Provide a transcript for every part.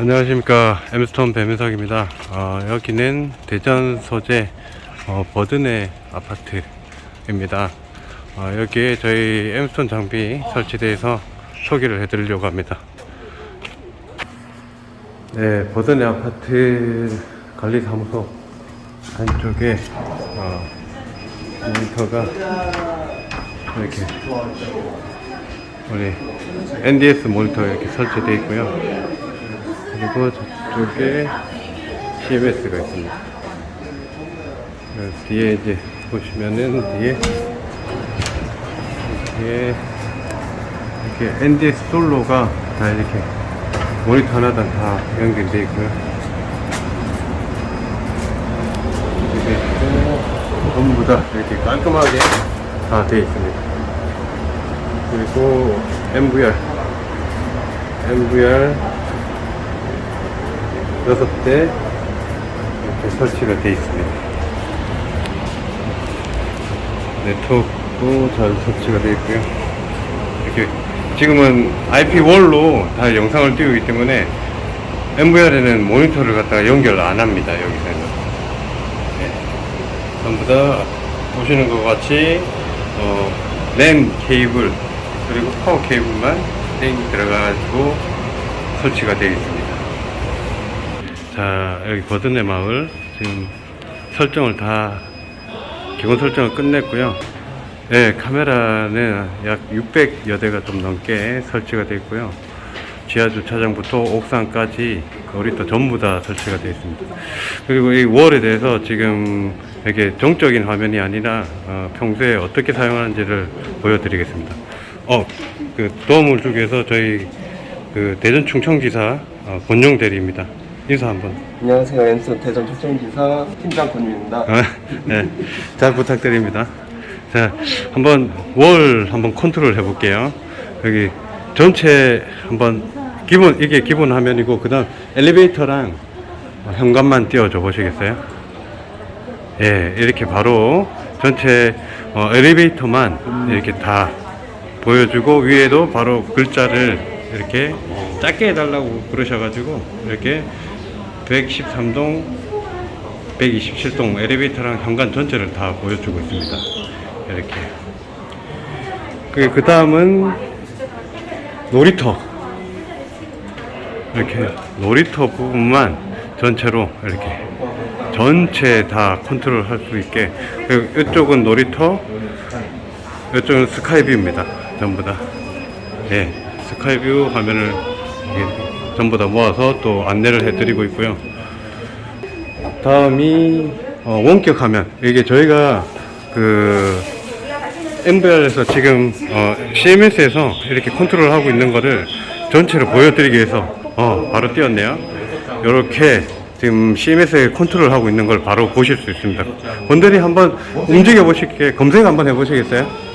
안녕하십니까. 엠스톤 배민석입니다. 어, 여기는 대전 소재 어, 버든의 아파트입니다. 어, 여기에 저희 엠스톤 장비 설치돼서 소개를 해드리려고 합니다. 네 버든의 아파트 관리사무소 안쪽에 어, 모니터가 이렇게 우리 NDS 모니터 이렇게 설치되어 있고요 그리고 저쪽에 CMS가 있습니다. 그 뒤에 이제 보시면은 뒤에 뒤에 이렇게 NDS 솔로가 다 이렇게 모니터 하나당 다 연결되어 있고요. 이렇게 전부 다 이렇게 깔끔하게 다 되어 있습니다. 그리고 MVR MVR 여섯 대 이렇게 설치가 되어 있습니다. 네트워크도 잘 설치가 되어 있고요. 이렇게 지금은 IP 월로 다 영상을 띄우기 때문에 MVR에는 모니터를 갖다가 연결 안 합니다. 여기서는 네. 전부 다 보시는 것 같이 어, 랜 케이블 그리고 파워 케이블만 땡 들어가지고 설치가 되어 있습니다. 자 여기 버든의 마을. 지금 설정을 다 기본 설정을 끝냈고요. 네, 카메라는 약 600여 대가 좀 넘게 설치가 되어 있고요. 지하 주차장부터 옥상까지 놀이터 전부 다 설치가 되어 있습니다. 그리고 이 wall에 대해서 지금 이렇게 정적인 화면이 아니라 어, 평소에 어떻게 사용하는지를 보여드리겠습니다 어, 그 도움을 주기 위해서 저희 그 대전 충청지사 어, 권용 대리입니다 인사 한번 안녕하세요. 엔스 대전 충청지사 팀장 권유입니다. 아, 네, 잘 부탁드립니다. 자, 한번 wall 한번 컨트롤 해볼게요. 여기 전체 한번 기본 이게 기본 화면이고 그다음 엘리베이터랑 현관만 띄워줘 보시겠어요? 예, 이렇게 바로 전체 어, 엘리베이터만 이렇게 다 보여주고 위에도 바로 글자를 이렇게 작게 해달라고 그러셔가지고 이렇게 113동 127동 엘리베이터랑 현관 전체를 다 보여주고 있습니다. 이렇게. 그, 그 다음은 놀이터. 이렇게 놀이터 부분만 전체로 이렇게 전체 다 컨트롤 할 수 있게. 이쪽은 놀이터, 이쪽은 sky view입니다. 전부 다. 네. sky view 화면을 이렇게 전부 다 모아서 또 안내를 해드리고 있고요. 다음이 어, 원격 화면. 이게 저희가 그 NVR에서 지금 어, CMS에서 이렇게 컨트롤 하고 있는 거를 전체로 보여드리기 위해서 어, 바로 띄웠네요. 이렇게 지금 CMS에 컨트롤 하고 있는 걸 바로 보실 수 있습니다. 분들이 한번 움직여 보실게 검색 한번 해보시겠어요?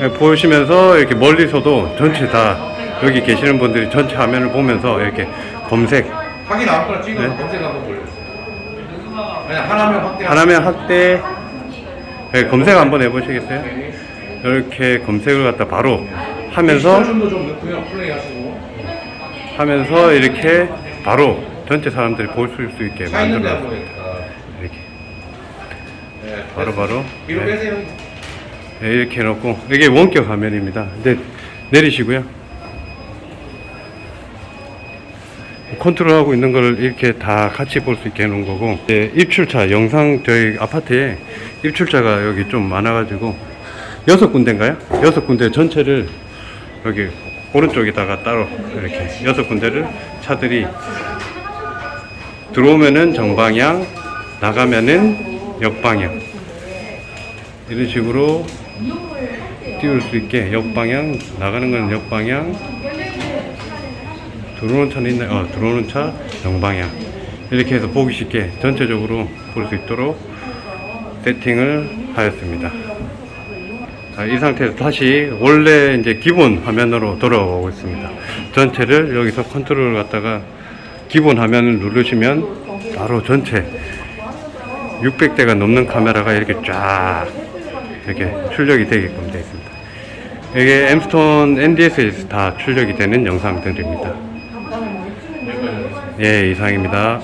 네, 보시면서 이렇게 멀리서도 전체 다 여기 계시는 분들이 전체 화면을 보면서 이렇게 검색 확인 아무거나 찍어서 네. 검색 한번 돌려주세요. 그냥 하나면 확대. 하나면 확대 네, 검색 한번 해보시겠어요? 이렇게 검색을 갖다 바로 하면서. 하면서 이렇게 바로 전체 사람들이 볼 수 있게 만들어. 이렇게 네, 바로 바로 네. 네, 이렇게 해놓고 이게 원격 화면입니다. 근데 내리시고요. 컨트롤하고 있는 걸 이렇게 다 같이 볼 수 있게 해놓은 거고 이제 입출차 영상 저희 아파트에 입출차가 여기 좀 많아가지고 여섯 군데인가요? 여섯 군데 전체를 여기 오른쪽에다가 따로 이렇게 여섯 군데를 차들이 들어오면은 정방향 나가면은 역방향 이런 식으로 띄울 수 있게 역방향 나가는 건 역방향. 들어오는 차는 있나요? 어, 들어오는 차 정방향. 이렇게 해서 보기 쉽게 전체적으로 볼 수 있도록 세팅을 하였습니다. 자, 이 상태에서 다시 원래 이제 기본 화면으로 돌아오고 있습니다. 전체를 여기서 컨트롤을 갖다가 기본 화면을 누르시면 바로 전체 600대가 넘는 카메라가 이렇게 쫙 이렇게 출력이 되게끔 되어 있습니다 이게 엠스톤 NDS에서 다 출력이 되는 영상들입니다. 예, 이상입니다.